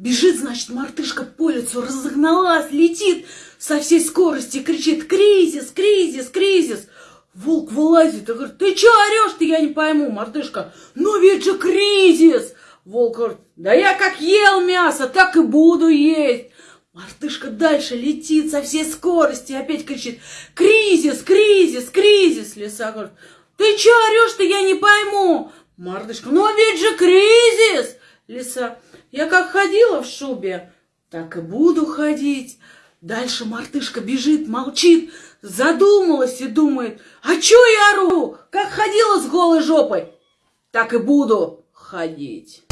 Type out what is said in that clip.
Бежит, значит, мартышка по лицу, разогналась, летит со всей скорости, кричит «Кризис, кризис, кризис!» Волк вылазит и говорит, ты что орешь-то, я не пойму, мартышка, ну ведь же кризис! Волк говорит, да я как ел мясо, так и буду есть. Мартышка дальше летит со всей скорости и опять кричит, кризис, кризис, кризис. Лиса говорит, ты что орешь-то, я не пойму. Мартышка, ну ведь же кризис. Лиса, я как ходила в шубе, так и буду ходить. Дальше мартышка бежит, молчит, задумалась и думает, а чё я ору? Как ходила с голой жопой, так и буду ходить.